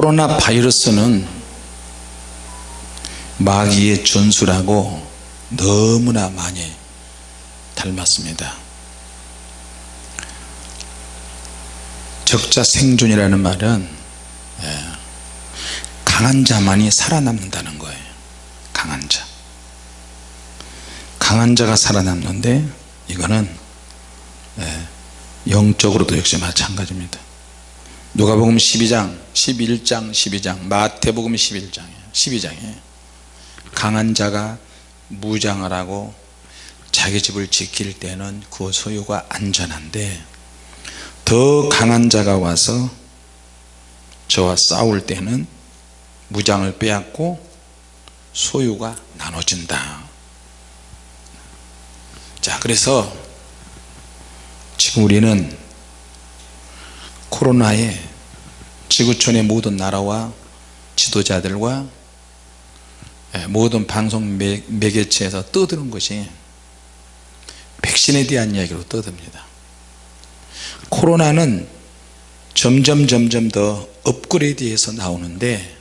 코로나 바이러스는 마귀의 전술하고 너무나 많이 닮았습니다. 적자 생존이라는 말은 예, 강한 자만이 살아남는다는 거예요. 강한 자. 강한 자가 살아남는데 이거는 예, 영적으로도 역시 마찬가지입니다 누가복음 12장 11장 12장 마태복음 11장이에요. 12장에 강한 자가 무장을 하고 자기 집을 지킬 때는 그 소유가 안전한데 더 강한 자가 와서 저와 싸울 때는 무장을 빼앗고 소유가 나눠진다. 자 그래서 지금 우리는 코로나에 지구촌의 모든 나라와 지도자들과 예, 모든 방송 매, 매개체에서 떠드는 것이 백신에 대한 이야기로 떠듭니다. 코로나는 점점 점점 더 업그레이드해서 나오는데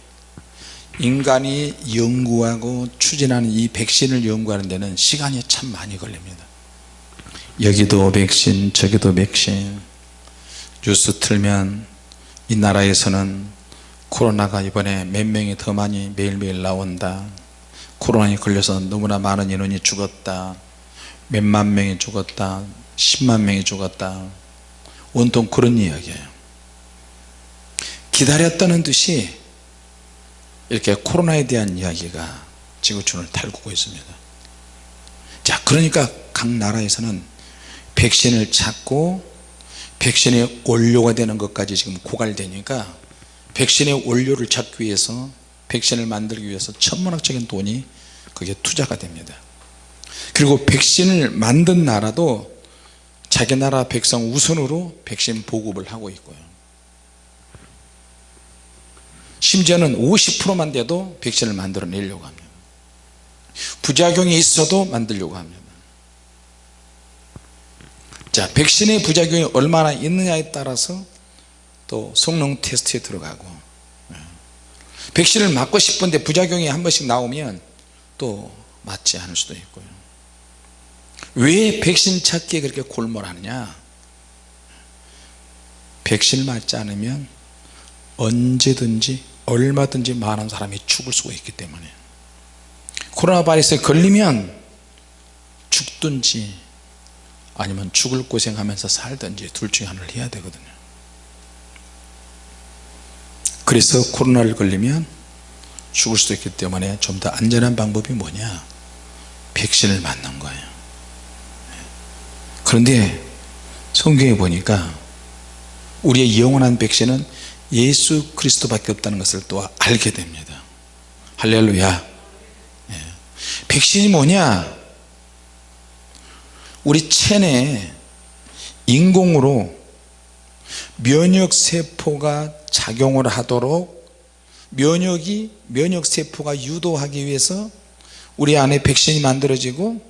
인간이 연구하고 추진하는 이 백신을 연구하는 데는 시간이 참 많이 걸립니다. 여기도 백신 저기도 백신 뉴스 틀면 이 나라에서는 코로나가 이번에 몇 명이 더 많이 매일매일 나온다. 코로나에 걸려서 너무나 많은 인원이 죽었다. 몇만 명이 죽었다. 10만 명이 죽었다. 온통 그런 이야기예요. 기다렸다는 듯이 이렇게 코로나에 대한 이야기가 지구촌을 달구고 있습니다. 자 그러니까 각 나라에서는 백신을 찾고 백신의 원료가 되는 것까지 지금 고갈되니까 백신의 원료를 찾기 위해서 백신을 만들기 위해서 천문학적인 돈이 그게 투자가 됩니다. 그리고 백신을 만든 나라도 자기 나라 백성 우선으로 백신 보급을 하고 있고요. 심지어는 50%만 돼도 백신을 만들어 내려고 합니다. 부작용이 있어도 만들려고 합니다 자 백신의 부작용이 얼마나 있느냐에 따라서 또 성능 테스트에 들어가고 예. 백신을 맞고 싶은데 부작용이 한 번씩 나오면 또 맞지 않을 수도 있고요. 왜 백신 찾기에 그렇게 골몰하느냐? 백신을 맞지 않으면 언제든지 얼마든지 많은 사람이 죽을 수가 있기 때문에. 코로나 바이러스에 걸리면 죽든지 아니면 죽을 고생하면서 살든지 둘 중에 하나를 해야 되거든요. 그래서 코로나를 걸리면 죽을 수도 있기 때문에 좀 더 안전한 방법이 뭐냐? 백신을 맞는 거예요. 그런데 성경에 보니까 우리의 영원한 백신은 예수 그리스도밖에 없다는 것을 또 알게 됩니다. 할렐루야. 예. 백신이 뭐냐 우리 체내에 인공으로 면역세포가 작용을 하도록 면역이 면역세포가 유도하기 위해서 우리 안에 백신이 만들어지고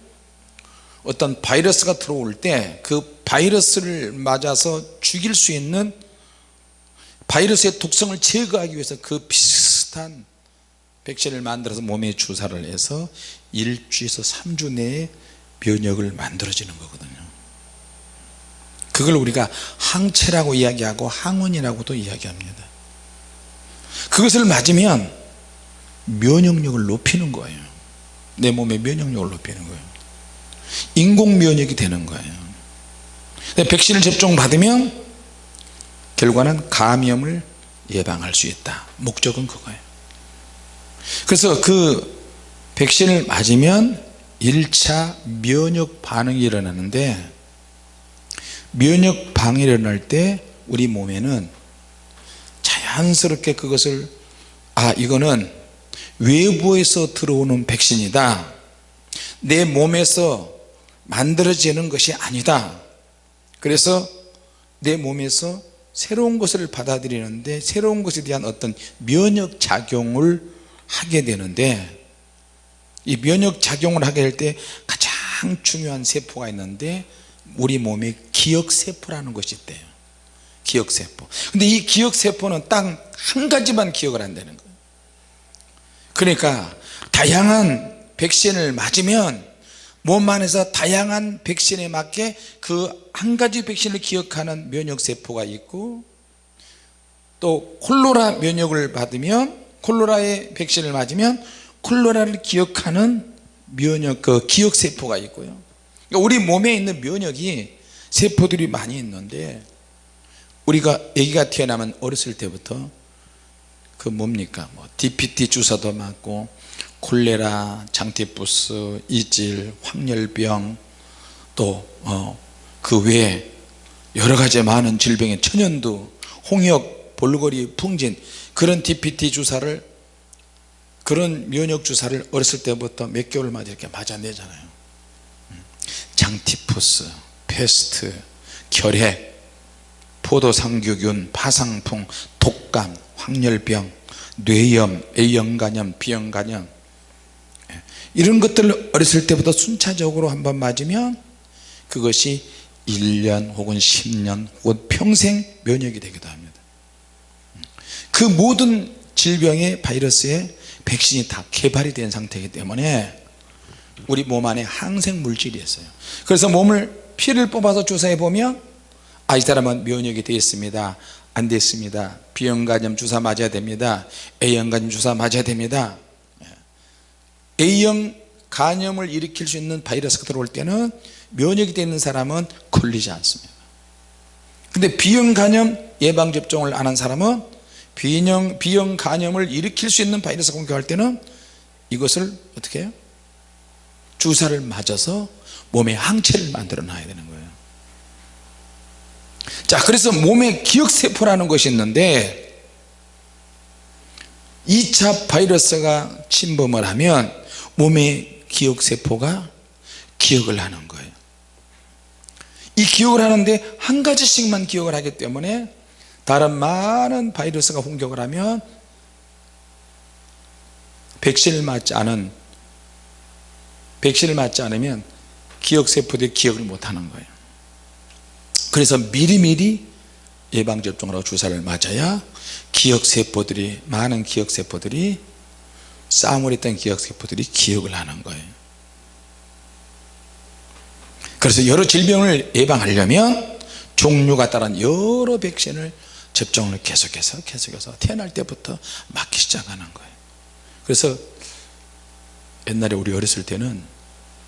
어떤 바이러스가 들어올 때 그 바이러스를 맞아서 죽일 수 있는 바이러스의 독성을 제거하기 위해서 그 비슷한 백신을 만들어서 몸에 주사를 해서 일주에서 3주 내에 면역을 만들어지는 거거든요. 그걸 우리가 항체라고 이야기하고 항원이라고도 이야기합니다. 그것을 맞으면 면역력을 높이는 거예요. 내 몸의 면역력을 높이는 거예요. 인공 면역이 되는 거예요. 백신을 접종 받으면 결과는 감염을 예방할 수 있다. 목적은 그거예요. 그래서 그 백신을 맞으면 1차 면역 반응이 일어나는데 면역 반응이 일어날 때 우리 몸에는 자연스럽게 그것을 아 이거는 외부에서 들어오는 백신이다. 내 몸에서 만들어지는 것이 아니다. 그래서 내 몸에서 새로운 것을 받아들이는데 새로운 것에 대한 어떤 면역 작용을 하게 되는데 이 면역 작용을 하게 될때 가장 중요한 세포가 있는데 우리 몸에 기억세포라는 것이 있대요. 기억세포. 근데 이 기억세포는 딱 한 가지만 기억을 한다는 거예요. 그러니까 다양한 백신을 맞으면 몸 안에서 다양한 백신에 맞게 그 한 가지 백신을 기억하는 면역세포가 있고 또 콜로라 면역을 받으면 콜로라의 백신을 맞으면 콜로라를 기억하는 면역 그 기억 세포가 있고요. 그러니까 우리 몸에 있는 면역이 세포들이 많이 있는데 우리가 아기가 태어나면 어렸을 때부터 그 뭡니까? 뭐 DPT 주사도 맞고 콜레라, 장티푸스, 이질, 황열병 또그 외에 여러 가지 많은 질병의 천연두, 홍역, 볼거리, 풍진 그런 DPT 주사를 그런 면역 주사를 어렸을 때부터 몇 개월마다 이렇게 맞아내잖아요. 장티푸스, 페스트, 결핵, 포도상구균, 파상풍, 독감, 황열병, 뇌염, A형간염, B형간염. 이런 것들을 어렸을 때부터 순차적으로 한번 맞으면 그것이 1년 혹은 10년 혹은 평생 면역이 되기도 합니다. 그 모든 질병의 바이러스에 백신이 다 개발이 된 상태이기 때문에 우리 몸 안에 항생 물질이 있어요. 그래서 몸을 피를 뽑아서 조사해 보면 아 이 사람은 면역이 되어 있습니다. 안 됐습니다. B형 간염 주사 맞아야 됩니다. A형 간염 주사 맞아야 됩니다. A형 간염을 일으킬 수 있는 바이러스가 들어올 때는 면역이 되어 있는 사람은 걸리지 않습니다. 근데 B형 간염 예방접종을 안 한 사람은 B형, B형 간염을 일으킬 수 있는 바이러스 공격할 때는 이것을 어떻게 해요? 주사를 맞아서 몸에 항체를 만들어 놔야 되는 거예요 자 그래서 몸에 기억세포라는 것이 있는데 2차 바이러스가 침범을 하면 몸의 기억세포가 기억을 하는 거예요 이 기억을 하는데 한 가지씩만 기억을 하기 때문에 다른 많은 바이러스가 공격을 하면 백신을 맞지 않은 백신을 맞지 않으면 기억세포들이 기억을 못하는 거예요. 그래서 미리미리 예방접종을 하고 주사를 맞아야 기억세포들이 많은 기억세포들이 싸움을 했던 기억세포들이 기억을 하는 거예요. 그래서 여러 질병을 예방하려면 종류가 따른 여러 백신을 접종을 계속해서 계속해서 태어날 때부터 맞기 시작하는 거예요. 그래서 옛날에 우리 어렸을 때는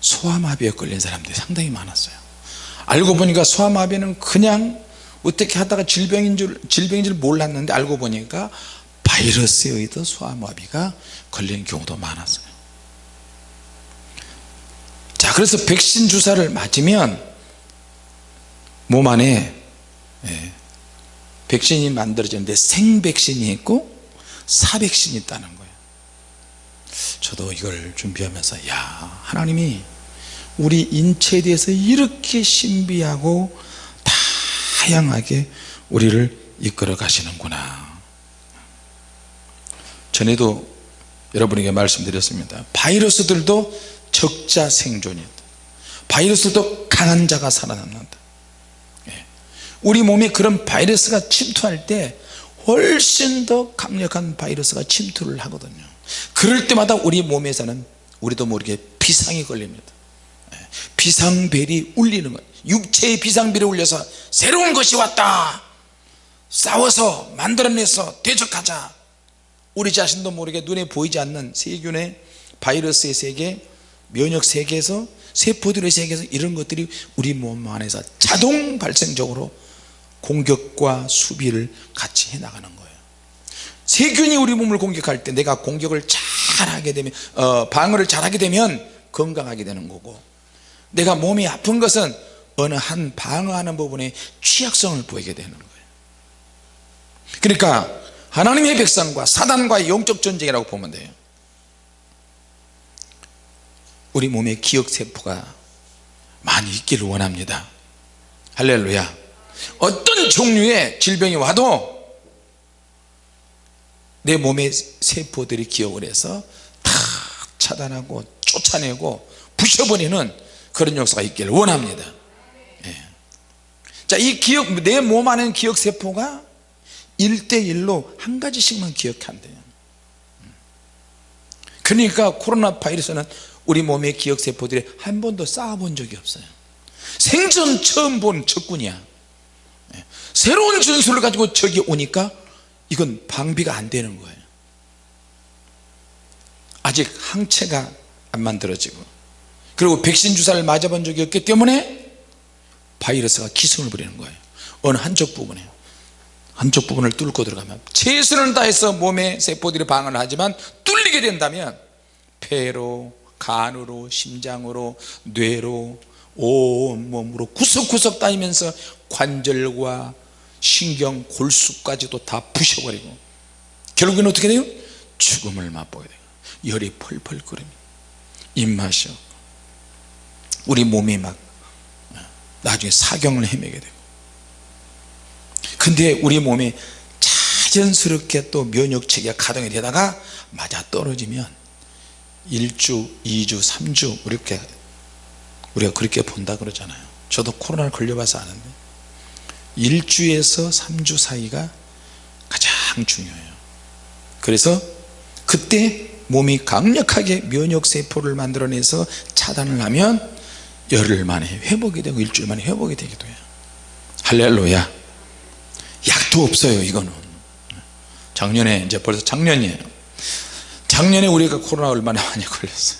소아마비에 걸린 사람들이 상당히 많았어요. 알고 보니까 소아마비는 그냥 어떻게 하다가 질병인 줄 질병인 줄 몰랐는데 알고 보니까 바이러스에 의해서 소아마비가 걸리는 경우도 많았어요. 자 그래서 백신 주사를 맞으면 몸 안에 예, 백신이 만들어지는데 생백신이 있고 사백신이 있다는 거예요. 저도 이걸 준비하면서 야 하나님이 우리 인체에 대해서 이렇게 신비하고 다양하게 우리를 이끌어 가시는구나. 전에도 여러분에게 말씀드렸습니다. 바이러스들도 적자 생존이다. 바이러스도 강한 자가 살아남는다 예. 우리 몸에 그런 바이러스가 침투할 때 훨씬 더 강력한 바이러스가 침투를 하거든요. 그럴 때마다 우리 몸에서는 우리도 모르게 비상이 걸립니다. 예. 비상벨이 울리는 거예요. 육체의 비상벨이 울려서 새로운 것이 왔다. 싸워서 만들어내서 대적하자. 우리 자신도 모르게 눈에 보이지 않는 세균의 바이러스의 세계 면역 세계에서 세포들의 세계에서 이런 것들이 우리 몸 안에서 자동 발생적으로 공격과 수비를 같이 해 나가는 거예요. 세균이 우리 몸을 공격할 때 내가 공격을 잘하게 되면 어, 방어를 잘하게 되면 건강하게 되는 거고 내가 몸이 아픈 것은 어느 한 방어하는 부분에 취약성을 보이게 되는 거예요. 그러니까 하나님의 백성과 사단과의 영적 전쟁이라고 보면 돼요. 우리 몸에 기억세포가 많이 있기를 원합니다. 할렐루야 어떤 종류의 질병이 와도 내 몸의 세포들이 기억을 해서 다 차단하고 쫓아내고 부셔버리는 그런 역사가 있기를 원합니다 예. 자이 기억 내 몸 안에 기억세포가 1대1로 한 가지씩만 기억한대요 그러니까 코로나 바이러스는 우리 몸의 기억세포들이 한 번도 쌓아본 적이 없어요 생전 처음 본 적군이야 예. 새로운 전술을 가지고 적이 오니까 이건 방비가 안 되는 거예요. 아직 항체가 안 만들어지고. 그리고 백신 주사를 맞아본 적이 없기 때문에 바이러스가 기승을 부리는 거예요. 어느 한쪽 부분에 한쪽 부분을 뚫고 들어가면 최선을 다해서 몸의 세포들이 방어를 하지만 뚫리게 된다면 폐로 간으로 심장으로 뇌로 온몸으로 구석구석 다니면서 관절과 신경 골수까지도 다 부셔버리고 결국에는 어떻게 돼요? 죽음을 맛보게 돼요 열이 펄펄 끓입니다 입맛이 없고 우리 몸이 막 나중에 사경을 헤매게 되고 근데 우리 몸이 자연스럽게 또 면역체계가 가동이 되다가 맞아 떨어지면 1주 2주 3주 이렇게 우리가 그렇게 본다 그러잖아요 저도 코로나를 걸려봐서 아는데 1주에서 3주 사이가 가장 중요해요. 그래서 그때 몸이 강력하게 면역세포를 만들어내서 차단을 하면 열흘 만에 회복이 되고 일주일 만에 회복이 되기도 해요. 할렐루야. 약도 없어요 이거는. 작년에 이제 벌써 작년이에요. 작년에 우리가 코로나 얼마나 많이 걸렸어요.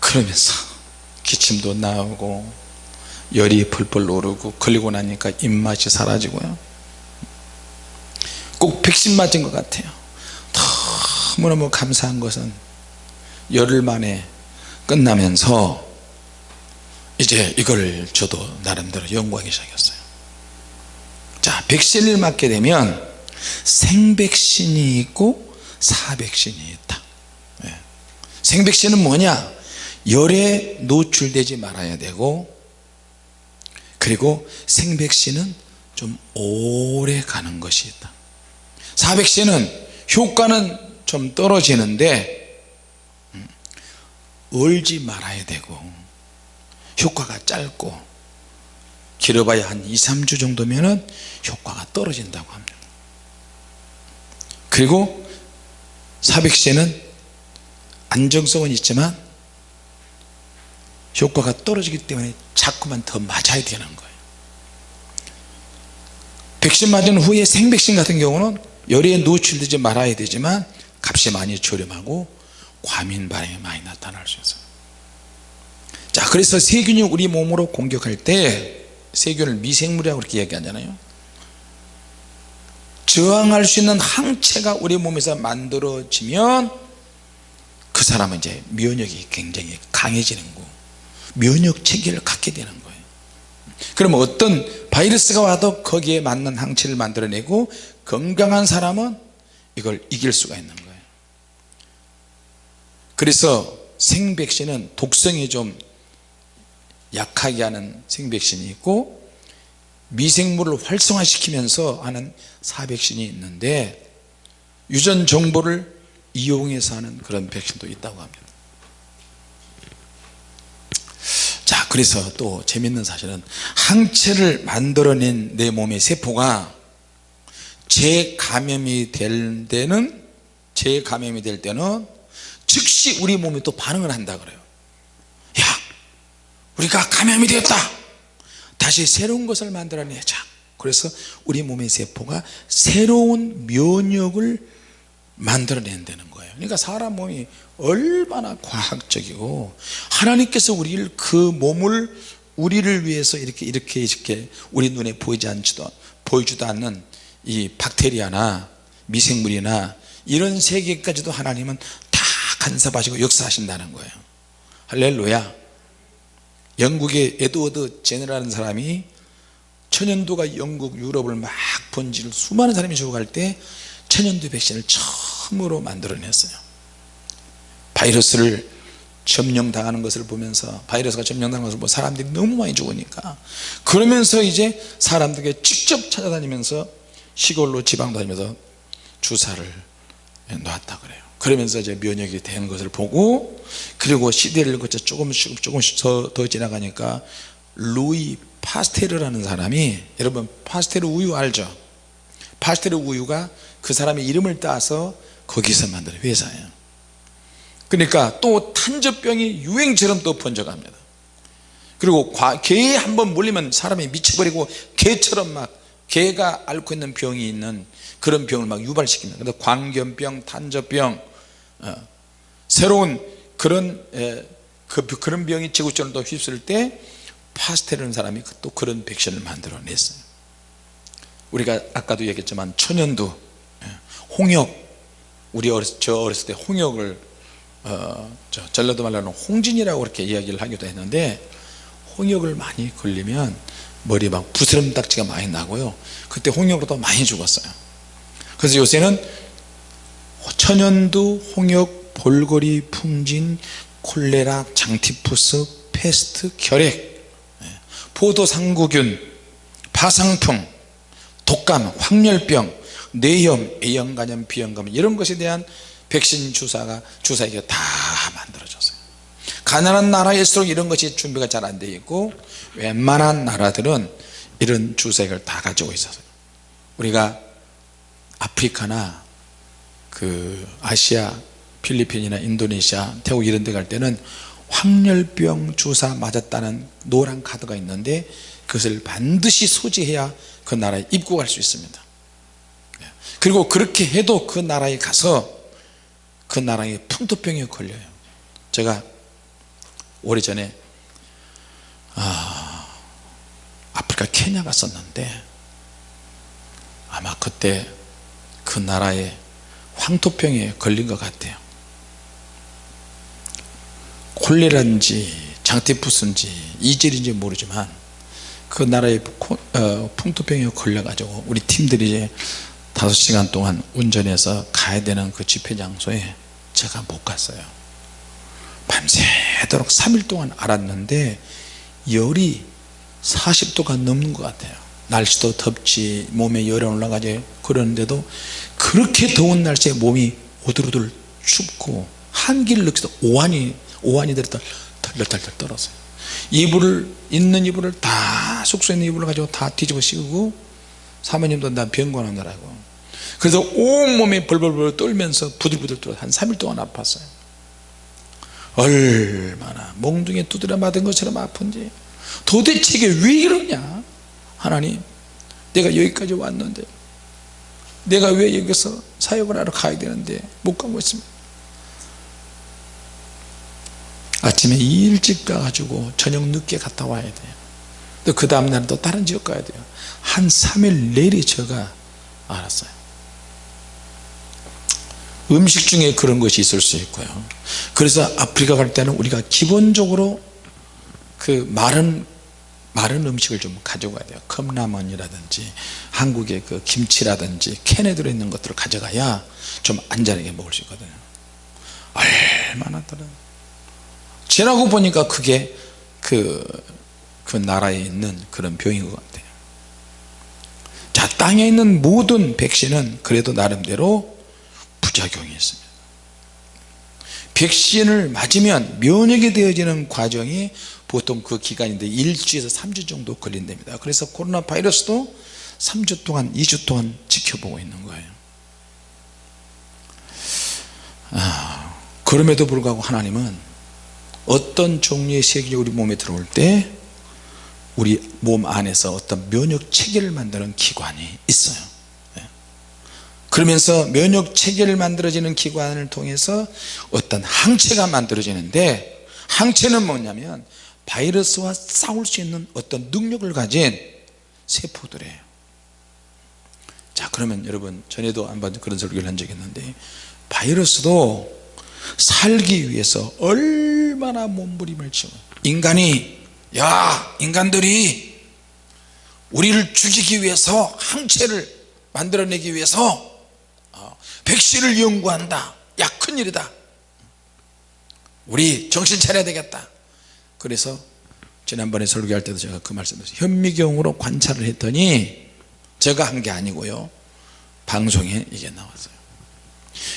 그러면서 기침도 나오고 열이 펄펄 오르고 걸리고 나니까 입맛이 사라지고요. 꼭 백신 맞은 것 같아요. 너무너무 감사한 것은 열흘 만에 끝나면서 이제 이걸 저도 나름대로 연구하기 시작했어요. 자 백신을 맞게 되면 생백신이 있고 사백신이 있다. 네. 생백신은 뭐냐? 열에 노출되지 말아야 되고 그리고 생백신은 좀 오래 가는 것이 있다. 사백신은 효과는 좀 떨어지는데 음, 얼지 말아야 되고 효과가 짧고 길어봐야 한 2, 3주 정도면 효과가 떨어진다고 합니다. 그리고 사백신은 안정성은 있지만 효과가 떨어지기 때문에 자꾸만 더 맞아야 되는 거예요. 백신 맞은 후에 생백신 같은 경우는 열에 노출되지 말아야 되지만 값이 많이 저렴하고 과민 반응이 많이 나타날 수 있어요. 자 그래서 세균이 우리 몸으로 공격할 때 세균을 미생물이라고 그렇게 얘기하잖아요. 저항할 수 있는 항체가 우리 몸에서 만들어지면 그 사람은 이제 면역이 굉장히 강해지는 거 면역 체계를 갖게 되는 거예요. 그러면 어떤 바이러스가 와도 거기에 맞는 항체를 만들어내고 건강한 사람은 이걸 이길 수가 있는 거예요. 그래서 생백신은 독성이 좀 약하게 하는 생백신이 있고 미생물을 활성화시키면서 하는 사백신이 있는데 유전 정보를 이용해서 하는 그런 백신도 있다고 합니다 자 그래서 또 재밌는 사실은 항체를 만들어낸 내 몸의 세포가 재감염이 될 때는 재감염이 될 때는 즉시 우리 몸이 또 반응을 한다 그래요. 야 우리가 감염이 되었다. 다시 새로운 것을 만들어내자. 그래서 우리 몸의 세포가 새로운 면역을 만들어낸다는 거예요. 그러니까 사람 몸이 얼마나 과학적이고 하나님께서 우리를 그 몸을 우리를 위해서 이렇게 이렇게 이렇게 우리 눈에 보이지 않지도 보이지도 않는 이 박테리아나 미생물이나 이런 세계까지도 하나님은 다 간섭하시고 역사하신다는 거예요. 할렐루야. 영국의 에드워드 제너라는 사람이 천연두가 영국 유럽을 막 번지를 수많은 사람이 죽어갈 때 천연두 백신을 처음으로 만들어냈어요 바이러스를 점령당하는 것을 보면서 바이러스가 점령당하는 것을 보면 사람들이 너무 많이 죽으니까. 그러면서 이제 사람들에게 직접 찾아다니면서 시골로 지방 다니면서 주사를 놨다 그래요. 그러면서 이제 면역이 된 것을 보고 그리고 시대를 거쳐 조금씩 조금씩 더, 더 지나가니까 루이 파스테르라는 사람이 여러분 파스테르 우유 알죠? 파스테르 우유가 그 사람의 이름을 따서 거기서 만든 회사예요 그러니까 또 탄저병이 유행처럼 또 번져갑니다. 그리고 개에 한번 물리면 사람이 미쳐버리고 개처럼 막 개가 앓고 있는 병이 있는 그런 병을 막 유발시킵니다. 그래서 광견병, 탄저병 어, 새로운 그런 에, 그, 그런 병이 지구촌을 또 휩쓸 때 파스텔이라는 사람이 또 그런 백신을 만들어 냈어요. 우리가 아까도 얘기했지만 천연두 예, 홍역 우리 어렸, 저 어렸을 때 홍역을 어, 저 전라도 말로는 홍진이라고 그렇게 이야기를 하기도 했는데 홍역을 많이 걸리면 머리 막 부스럼딱지가 많이 나고요. 그때 홍역으로도 많이 죽었어요. 그래서 요새는 천연두, 홍역, 볼거리, 풍진, 콜레라, 장티푸스, 페스트, 결핵, 예, 포도상구균, 파상풍, 독감, 황열병, 뇌염, A형 간염, B형 간염 이런 것에 대한 백신 주사가 주사기가 다 만들어졌어요. 가난한 나라일수록 이런 것이 준비가 잘안 되어 있고 웬만한 나라들은 이런 주사기를 다 가지고 있어요. 우리가 아프리카나 그 아시아 필리핀이나 인도네시아 태국 이런 데 갈 때는 황열병 주사 맞았다는 노란 카드가 있는데 그것을 반드시 소지해야 그 나라에 입국할 수 있습니다. 그리고 그렇게 해도 그 나라에 가서 그 나라의 풍토병에 걸려요. 제가 오래전에 아, 아프리카 케냐 갔었는데 아마 그때 그 나라에 황토병에 걸린 것 같아요. 콜레라인지 장티푸스인지 이젤인지 모르지만 그 나라의 어, 풍토병에 걸려 가지고 우리 팀들이 이제 5시간 동안 운전해서 가야 되는 그 집회 장소에 제가 못 갔어요. 밤새도록 3일 동안 알았는데 열이 40도가 넘는 것 같아요. 날씨도 덥지 몸에 열이 올라가지 그러는데도 그렇게 더운 날씨에 몸이 오들오들 춥고 한기를 느껴서 오한이 오한이 들었다 덜덜덜 떨었어요. 이불을 있는 이불을 다 숙소에 있는 이불을 가지고 다 뒤집어 씌우고 사모님도 나 병원 오느라고 그래서 온몸이 벌벌벌 떨면서 부들부들 떨어 한 3일 동안 아팠어요. 얼마나 몽둥이에 두드려 맞은 것처럼 아픈지. 도대체 이게 왜 이러냐? 하나님 내가 여기까지 왔는데 내가 왜 여기서 사역을 하러 가야 되는데 못 가고 있습니다 아침에 일찍 가가지고 저녁 늦게 갔다 와야 돼요. 또 그 다음날 또 다른 지역 가야 돼요. 한 3일 내리 제가 알았어요 음식 중에 그런 것이 있을 수 있고요. 그래서 아프리카 갈 때는 우리가 기본적으로 그 마른 마른 음식을 좀 가져가야 돼요. 컵라면이라든지 한국의 그 김치라든지 캔에 들어있는 것들을 가져가야 좀 안전하게 먹을 수 있거든요. 얼마나 다른 지나고 보니까 그게 그, 그 나라에 있는 그런 병인 것 같아요. 자 땅에 있는 모든 백신은 그래도 나름대로 부 작용이 있습니다. 백신을 맞으면 면역이 되어지는 과정이 보통 그 기간인데 일주에서 3주 정도 걸린답니다. 그래서 코로나 바이러스도 3주 동안 2주 동안 지켜보고 있는 거예요. 아, 그럼에도 불구하고 하나님은 어떤 종류의 세균이 우리 몸에 들어올 때 우리 몸 안에서 어떤 면역 체계를 만드는 기관이 있어요 그러면서 면역 체계를 만들어지는 기관을 통해서 어떤 항체가 만들어지는데 항체는 뭐냐면 바이러스와 싸울 수 있는 어떤 능력을 가진 세포들이에요. 자 그러면 여러분 전에도 한번 그런 설교를 한 적이 있는데 바이러스도 살기 위해서 얼마나 몸부림을 치고 인간이 야 인간들이 우리를 죽이기 위해서 항체를 만들어내기 위해서 어, 백신을 연구한다. 야 큰일이다. 우리 정신 차려야 되겠다. 그래서 지난번에 설교할 때도 제가 그 말씀드렸어요. 현미경으로 관찰을 했더니 제가 한 게 아니고요. 방송에 이게 나왔어요.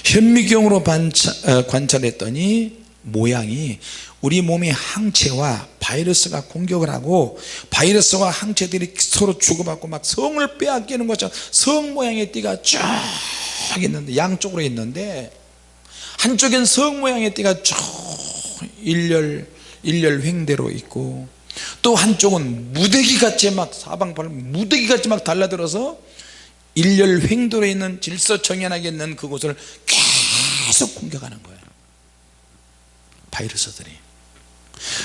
현미경으로 관찰, 어, 관찰 했더니 모양이 우리 몸의 항체와 바이러스가 공격을 하고 바이러스와 항체들이 서로 주고받고 막 성을 빼앗기는 것처럼 성 모양의 띠가 쫙 있는데 양쪽으로 있는데 한쪽엔 성 모양의 띠가 쭉 일렬 일렬 횡대로 있고 또 한쪽은 무대기같이 막 사방팔 무대기같이 막 달라들어서 일렬 횡도로 있는 질서정연하게 있는 그곳을 계속 공격하는 거예요. 바이러스들이.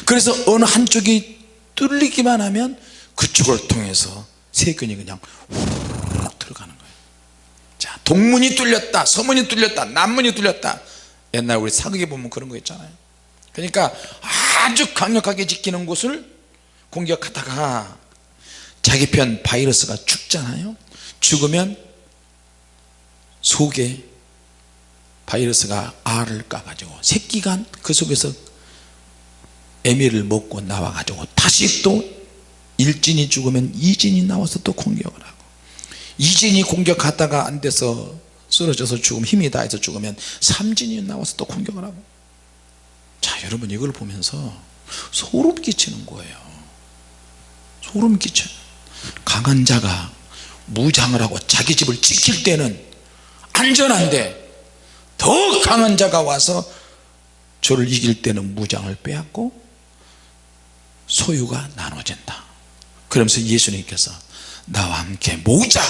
그래서 어느 한쪽이 뚫리기만 하면 그쪽을 통해서 세균이 그냥 훅 들어가는 거예요. 자 동문이 뚫렸다 서문이 뚫렸다 남문이 뚫렸다. 옛날 우리 사극에 보면 그런 거 있잖아요. 그러니까 아주 강력하게 지키는 곳을 공격하다가 자기 편 바이러스가 죽잖아요. 죽으면 속에 바이러스가 알을 까가지고 새끼가 그 속에서 애미를 먹고 나와가지고 다시 또 일진이 죽으면 이진이 나와서 또 공격을 하고 이진이 공격하다가 안 돼서 쓰러져서 죽으면 힘이 다해서 죽으면 삼진이 나와서 또 공격을 하고. 자 여러분 이걸 보면서 소름 끼치는 거예요. 소름 끼쳐요 강한 자가 무장을 하고 자기 집을 지킬 때는 안전한데 더 강한 자가 와서 저를 이길 때는 무장을 빼앗고 소유가 나눠진다. 그러면서 예수님께서 나와 함께 모으자.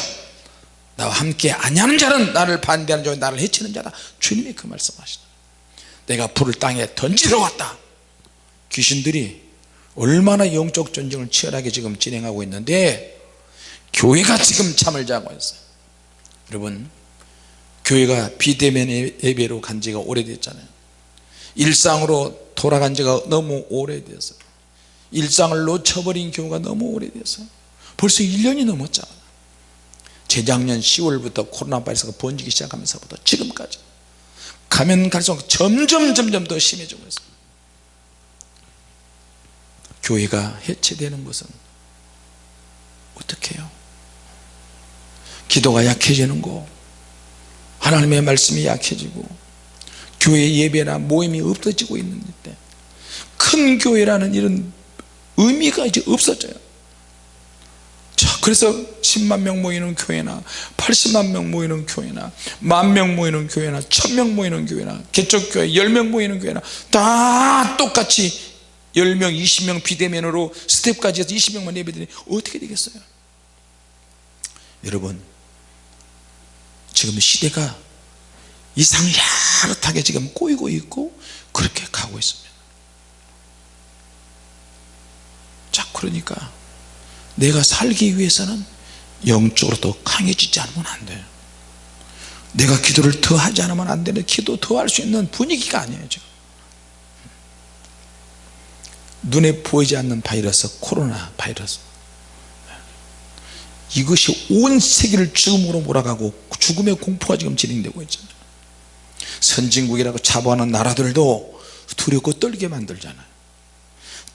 나와 함께 아니하는 자는 나를 반대하는 자와 나를 해치는 자다. 주님이 그 말씀하시다. 내가 불을 땅에 던지러 왔다. 귀신들이 얼마나 영적 전쟁을 치열하게 지금 진행하고 있는데 교회가 지금 잠을 자고 있어요. 여러분 교회가 비대면 예배로 간 지가 오래됐잖아요. 일상으로 돌아간 지가 너무 오래됐어요 일상을 놓쳐버린 교회가 너무 오래됐어요 벌써 1년이 넘었잖아요 재작년 10월부터 코로나 바이러스가 번지기 시작하면서부터 지금까지. 가면 갈수록 점점 점점 더 심해지고 있어요 교회가 해체되는 것은 어떻게 해요? 기도가 약해지는 거 하나님의 말씀이 약해지고 교회 예배나 모임이 없어지고 있는데 큰 교회라는 이런 의미가 이제 없어져요. 자 그래서 10만 명 모이는 교회나 80만 명 모이는 교회나 만 명 모이는 교회나 1000명 모이는 교회나 개척교회 10명 모이는 교회나 다 똑같이 10명 20명 비대면으로 스텝까지 해서 20명만 예배드리니 어떻게 되겠어요? 여러분 지금 시대가 이상 야릇하게 지금 꼬이고 있고 그렇게 가고 있습니다. 자 그러니까 내가 살기 위해서는 영적으로 더 강해지지 않으면 안 돼요. 내가 기도를 더 하지 않으면 안 되는 기도 더 할 수 있는 분위기가 아니에요 지금. 눈에 보이지 않는 바이러스 코로나 바이러스. 이것이 온 세계를 죽음으로 몰아가고 죽음의 공포가 지금 진행되고 있잖아요. 선진국이라고 자부하는 나라들도 두렵고 떨게 만들잖아요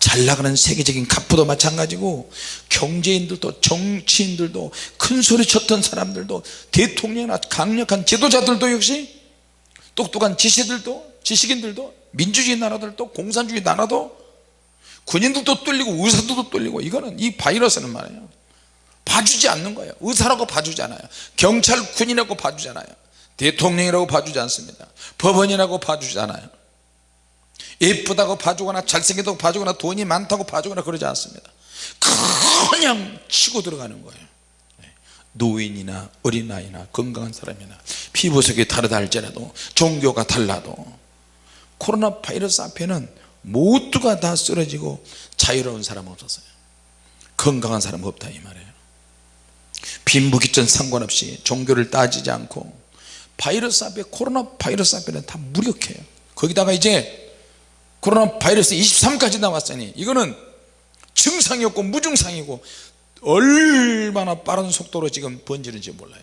잘 나가는 세계적인 갑부도 마찬가지고 경제인들도 정치인들도 큰 소리 쳤던 사람들도 대통령이나 강력한 지도자들도 역시 똑똑한 지시들도 지식인들도 민주주의 나라들도 공산주의 나라도 군인들도 뚫리고 의사들도 뚫리고 이거는 이 바이러스는 말이에요. 봐주지 않는 거예요. 의사라고 봐주지 않아요. 경찰 군이라고 봐주지 않아요. 대통령이라고 봐주지 않습니다. 법원이라고 봐주지 않아요 예쁘다고 봐주거나 잘생겼다고 봐주거나 돈이 많다고 봐주거나 그러지 않습니다. 그냥 치고 들어가는 거예요. 노인이나 어린아이나 건강한 사람이나 피부색이 다르다 할지라도 종교가 달라도 코로나 바이러스 앞에는 모두가 다 쓰러지고 자유로운 사람 없었어요. 건강한 사람 없다 이 말이에요. 빈부귀천 상관없이 종교를 따지지 않고 바이러스 앞에 코로나 바이러스 앞에는 다 무력해요. 거기다가 이제 코로나 바이러스 23까지 나왔으니 이거는 증상이 없고 무증상이고 얼마나 빠른 속도로 지금 번지는지 몰라요.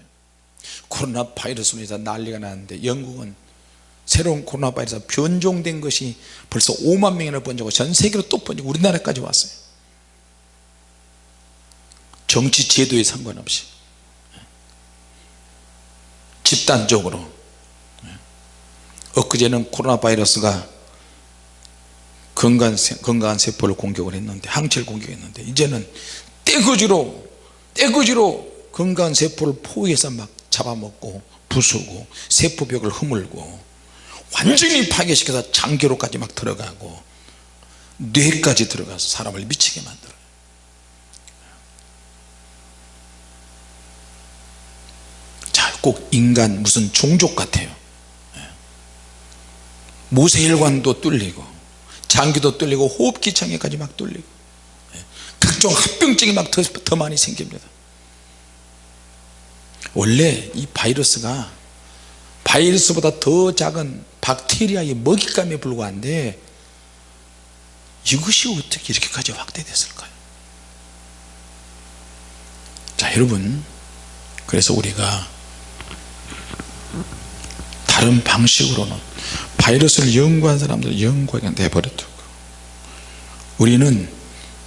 코로나 바이러스로 인해서 난리가 나는데 영국은 새로운 코로나 바이러스 변종된 것이 벌써 5만 명이나 번지고 전 세계로 또 번지고 우리나라까지 왔어요. 정치 제도에 상관없이. 집단적으로. 엊그제는 코로나 바이러스가 건강한, 세- 건강한 세포를 공격을 했는데 항체를 공격했는데 이제는 떼거지로 떼거지로 건강한 세포를 포위해서 막 잡아먹고 부수고 세포벽을 허물고 완전히 파괴시켜서 장기로까지 막 들어가고 뇌까지 들어가서 사람을 미치게 만들어요 자꼭 인간 무슨 종족 같아요 예. 모세혈관도 뚫리고 장기도 뚫리고 호흡기창에까지 막 뚫리고. 예. 각종 합병증이 막더 많이 생깁니다. 원래 이 바이러스가 바이러스보다 더 작은 박테리아의 먹잇감에 불과한데 이것이 어떻게 이렇게까지 확대됐을까요? 자 여러분 그래서 우리가 다른 방식으로는 바이러스를 연구한 사람들 연구하게 내버려두고. 우리는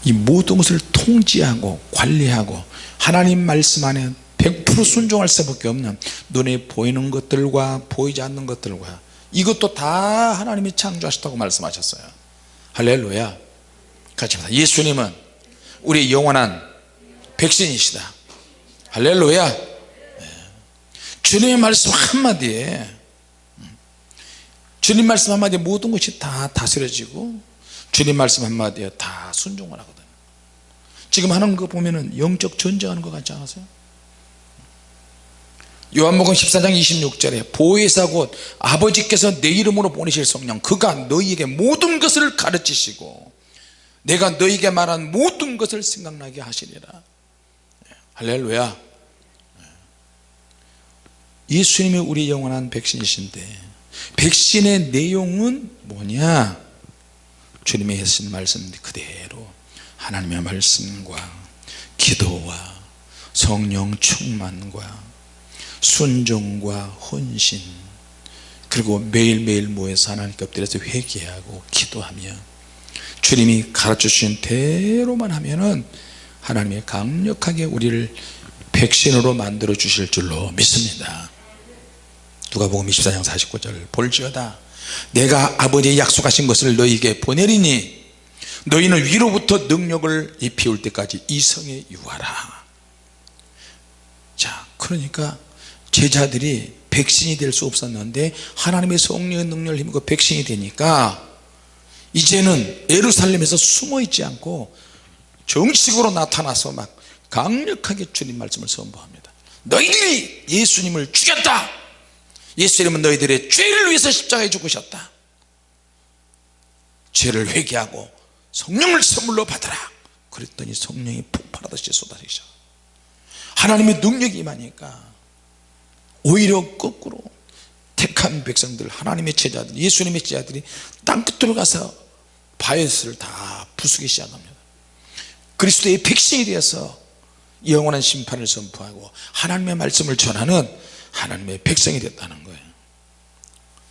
이 모든 것을 통제하고 관리하고 하나님 말씀 안에 100% 순종할 수밖에 없는 눈에 보이는 것들과 보이지 않는 것들과 이것도 다 하나님이 창조하셨다고 말씀하셨어요. 할렐루야. 같이 합시다. 예수님은 우리 영원한 백신이시다. 할렐루야. 네. 주님의 말씀 한마디에 음, 주님 말씀 한마디에 모든 것이 다 다스려지고 주님 말씀 한마디에 다 순종을 하거든요. 지금 하는 거 보면은 영적 전쟁하는 것 같지 않으세요? 요한복음 14장 26절에 보혜사 곧 아버지께서 내 이름으로 보내실 성령 그가 너희에게 모든 것을 가르치시고 내가 너희에게 말한 모든 것을 생각나게 하시리라. 할렐루야. 예수님이 우리 영원한 백신이신데 백신의 내용은 뭐냐? 주님의 하신 말씀 그대로 하나님의 말씀과 기도와 성령 충만과 순종과 헌신 그리고 매일매일 모여서 하나님께 엎드려서 회개하고 기도하며 주님이 가르쳐 주신 대로만 하면은 하나님이 강력하게 우리를 백신으로 만들어 주실 줄로 믿습니다 누가복음 24장 49절 볼지어다. 내가 아버지의 약속하신 것을 너희에게 보내리니 너희는 위로부터 능력을 입히올 때까지 이성에 유하라. 자 그러니까 제자들이 백신이 될 수 없었는데 하나님의 성령의 능력을 힘입고 백신이 되니까 이제는 예루살렘에서 숨어 있지 않고 정식으로 나타나서 막 강력하게 주님 말씀을 선포합니다. 너희들이 예수님을 죽였다 예수님은 너희들의 죄를 위해서 십자가에 죽으셨다. 죄를 회개하고 성령을 선물로 받아라. 그랬더니 성령이 폭발하듯이 쏟아지셔. 하나님의 능력이 임하니까 오히려 거꾸로 택한 백성들 하나님의 제자들 예수님의 제자들이 땅끝으로 가서 바이러스를 다 부수기 시작합니다. 그리스도의 백신이 되어서 영원한 심판을 선포하고 하나님의 말씀을 전하는 하나님의 백성이 됐다는 거예요.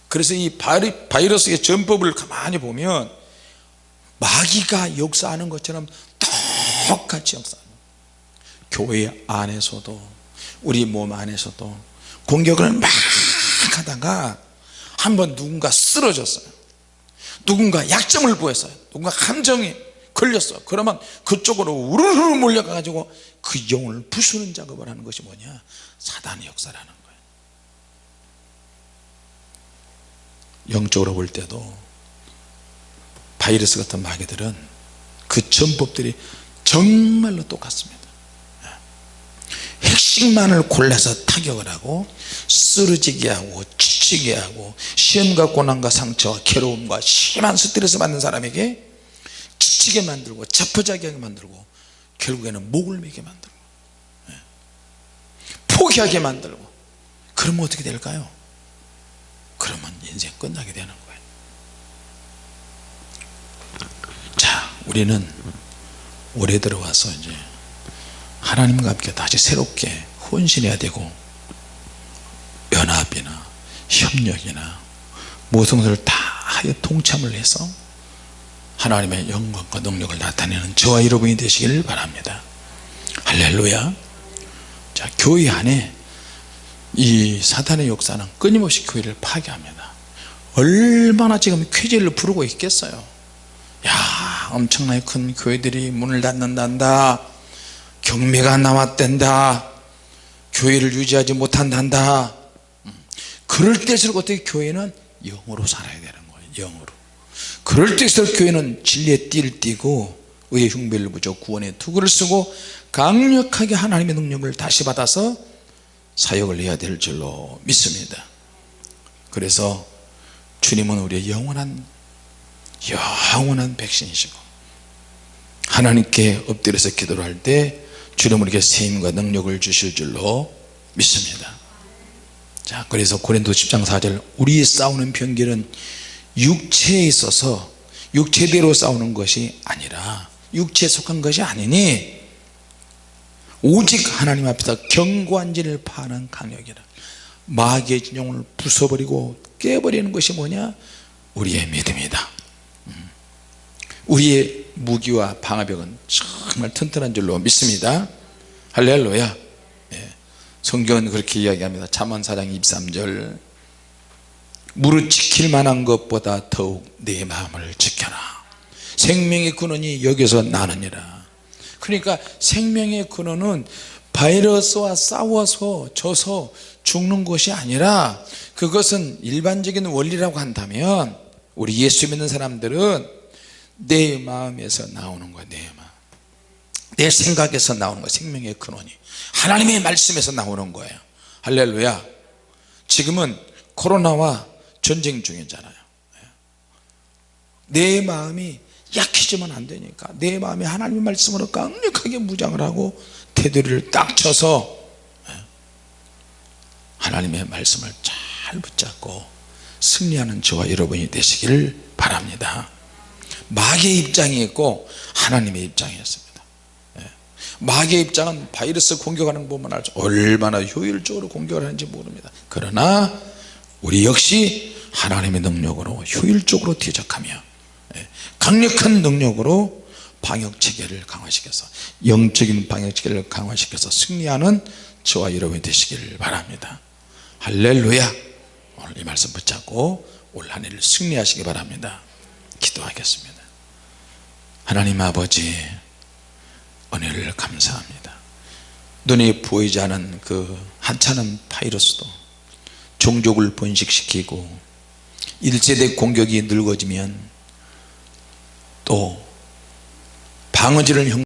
그래서 이 바이러스의 전법을 가만히 보면 마귀가 역사하는 것처럼 똑같이 역사합니다 교회 안에서도 우리 몸 안에서도 공격을 막 하다가 한번 누군가 쓰러졌어요. 누군가 약점을 보였어요. 누군가 감정이 걸렸어 그러면 그쪽으로 우르르 몰려가 가지고 그 영혼을 부수는 작업을 하는 것이 뭐냐? 사단의 역사라는 거예요 영적으로 볼 때도 바이러스 같은 마귀들은 그 전법들이 정말로 똑같습니다 핵심만을 골라서 타격을 하고 쓰러지게 하고 지치게 하고 시험과 고난과 상처와 괴로움과 심한 스트레스 받는 사람에게 지치게 만들고 자포자기하게 만들고 결국에는 목을 매게 만들고 예. 포기하게 만들고 그러면 어떻게 될까요 그러면 인생 끝나게 되는 거예요. 자 우리는 올해 들어와서 이제 하나님과 함께 다시 새롭게 헌신해야 되고 연합이나 협력이나 모든 것을 다 동참을 해서 하나님의 영광과 능력을 나타내는 저와 여러분이 되시기를 바랍니다. 할렐루야. 자 교회 안에 이 사단의 역사는 끊임없이 교회를 파괴합니다. 얼마나 지금 쾌제를 부르고 있겠어요. 야 엄청나게 큰 교회들이 문을 닫는단다. 경매가 나왔댄다. 교회를 유지하지 못한단다. 음. 그럴 때일수록 어떻게 교회는 영으로 살아야 되는 거예요 영으로. 그럴 때일수록 교회는 진리의 띠를 띠고 의의 흉배를 부죠. 구원의 투구를 쓰고 강력하게 하나님의 능력을 다시 받아서 사역을 해야 될 줄로 믿습니다. 그래서 주님은 우리의 영원한 영원한 백신이시고 하나님께 엎드려서 기도를 할 때 주님 우리에게 세임과 능력을 주실 줄로 믿습니다. 자 그래서 고린도 10장 4절 우리의 싸우는 병기는 육체에 있어서 육체대로 싸우는 것이 아니라 육체에 속한 것이 아니니 오직 하나님 앞에서 진을 파는 강력이라. 마귀의 진영을 부숴버리고 깨버리는 것이 뭐냐? 우리의 믿음이다. 음. 우리의 무기와 방어벽은 정말 튼튼한 줄로 믿습니다. 할렐루야. 예. 성경은 그렇게 이야기합니다. 잠언 4장 23절. 무릇 지킬 만한 것보다 더욱 내 마음을 지켜라. 생명의 근원이 여기서 나느니라 그러니까 생명의 근원은 바이러스와 싸워서 져서 죽는 것이 아니라 그것은 일반적인 원리라고 한다면 우리 예수 믿는 사람들은 내 마음에서 나오는 거야 내 마음. 내 생각에서 나오는 거야 생명의 근원이. 하나님의 말씀에서 나오는 거예요. 할렐루야. 지금은 코로나와 전쟁 중이잖아요. 내 마음이 약해지면 안 되니까 내 마음이 하나님의 말씀으로 강력하게 무장을 하고 테두리를 딱 쳐서 하나님의 말씀을 잘 붙잡고 승리하는 저와 여러분이 되시길 바랍니다. 마귀의 입장이 있고 하나님의 입장이 있습니다. 마귀의 입장은 바이러스 공격하는 것만 알죠. 얼마나 효율적으로 공격을 하는지 모릅니다. 그러나 우리 역시 하나님의 능력으로 효율적으로 대적하며 강력한 능력으로 방역체계를 강화시켜서 영적인 방역체계를 강화시켜서 승리하는 저와 여러분이 되시길 바랍니다. 할렐루야! 오늘 이 말씀 붙잡고 올 한 해를 승리하시기 바랍니다. 기도하겠습니다. 하나님 아버지 은혜를 감사합니다. 눈에 보이지 않은 그 하찮은 바이러스도 종족을 번식시키고 1세대 공격이 늙어지면 또 방어지를